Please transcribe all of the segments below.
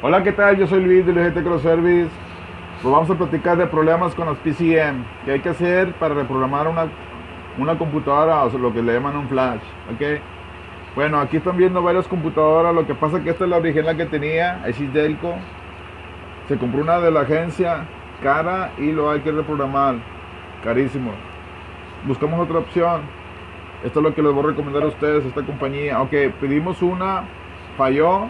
Hola, ¿qué tal? Yo soy Luis de LGT Cross Service. Pues vamos a platicar de problemas con los PCM. ¿Qué hay que hacer para reprogramar una, una computadora o lo que le llaman un flash? ¿Ok? Bueno, aquí están viendo varias computadoras. Lo que pasa es que esta es la original que tenía, es Delco. Se compró una de la agencia cara y lo hay que reprogramar. Carísimo. Buscamos otra opción. Esto es lo que les voy a recomendar a ustedes, esta compañía. Ok, pedimos una, falló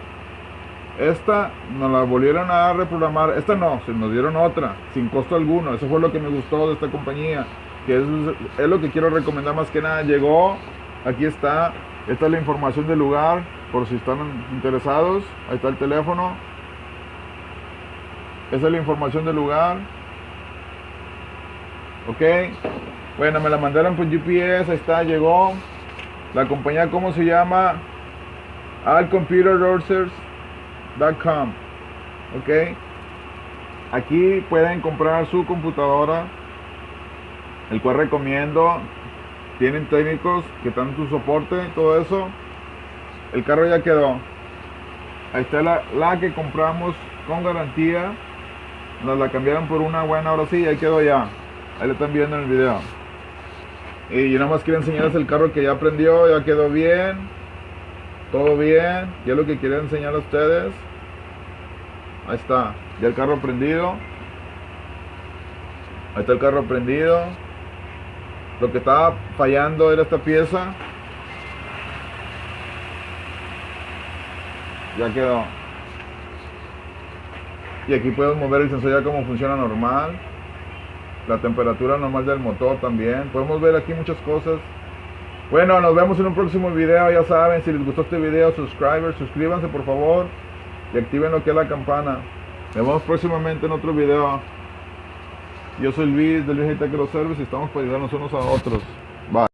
esta nos la volvieron a reprogramar. Esta no, se nos dieron otra, sin costo alguno. Eso fue lo que me gustó de esta compañía. Que es, es lo que quiero recomendar más que nada. Llegó, aquí está. Esta es la información del lugar, por si están interesados. Ahí está el teléfono. Esa es la información del lugar. Ok. Bueno, me la mandaron por GPS. Ahí está, llegó. La compañía, ¿cómo se llama? Al Computer Dorsers Com, ok aquí pueden comprar su computadora el cual recomiendo. Tienen técnicos que dan su soporte todo eso. El carro ya quedó. Ahí está la, la que compramos con garantía. Nos la cambiaron por una buena ahora sí ahí quedó ya. Ahí lo están viendo en el video. Y yo nada más quiero enseñarles el carro que ya prendió ya quedó bien todo bien, ya lo que quería enseñar a ustedes Ahí está, ya el carro prendido. Ahí está el carro prendido. Lo que estaba fallando era esta pieza. Ya quedó. Y aquí podemos mover el sensor ya como funciona normal. La temperatura normal del motor también. Podemos ver aquí muchas cosas. Bueno, nos vemos en un próximo video. Ya saben, si les gustó este video, subscribers, suscríbanse por favor y activen lo que es la campana. Nos vemos próximamente en otro video. Yo soy Luis de Luis Tech Service y estamos para ayudarnos unos a otros. Bye.